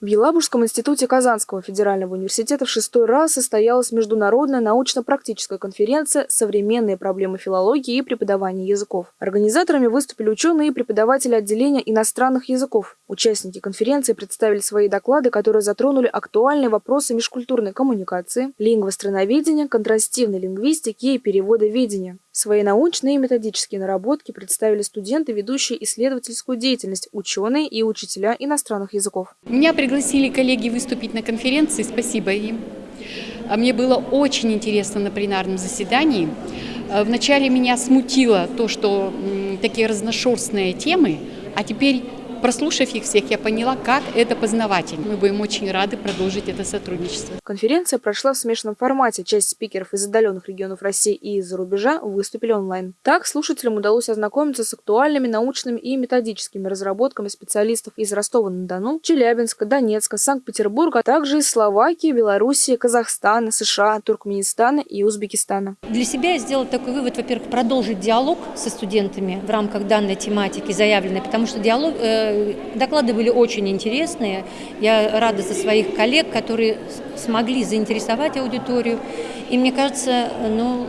В Елабужском институте Казанского федерального университета в шестой раз состоялась международная научно-практическая конференция «Современные проблемы филологии и преподавания языков». Организаторами выступили ученые и преподаватели отделения иностранных языков. Участники конференции представили свои доклады, которые затронули актуальные вопросы межкультурной коммуникации, лингвостроноведения, контрастивной лингвистики и переводоведения. Свои научные и методические наработки представили студенты, ведущие исследовательскую деятельность, ученые и учителя иностранных языков. Меня пригласили коллеги выступить на конференции, спасибо им. А мне было очень интересно на пленарном заседании. А вначале меня смутило то, что такие разношерстные темы, а теперь Прослушав их всех, я поняла, как это познавательно. Мы будем очень рады продолжить это сотрудничество. Конференция прошла в смешанном формате. Часть спикеров из отдаленных регионов России и из-за рубежа выступили онлайн. Так, слушателям удалось ознакомиться с актуальными научными и методическими разработками специалистов из Ростова-на-Дону, Челябинска, Донецка, Санкт-Петербурга, а также из Словакии, Белоруссии, Казахстана, США, Туркменистана и Узбекистана. Для себя я сделала такой вывод, во-первых, продолжить диалог со студентами в рамках данной тематики заявленной, потому что диалог, э, доклады были очень интересные. Я рада за своих коллег, которые смогли заинтересовать аудиторию. И мне кажется, ну,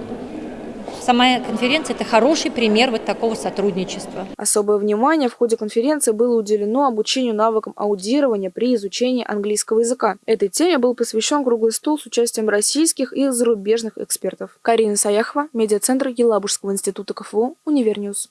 Сама конференция – это хороший пример вот такого сотрудничества. Особое внимание в ходе конференции было уделено обучению навыкам аудирования при изучении английского языка. Этой теме был посвящен круглый стол с участием российских и зарубежных экспертов. Карина Саяхова, медиацентр Елабужского института КФУ, Универньюз.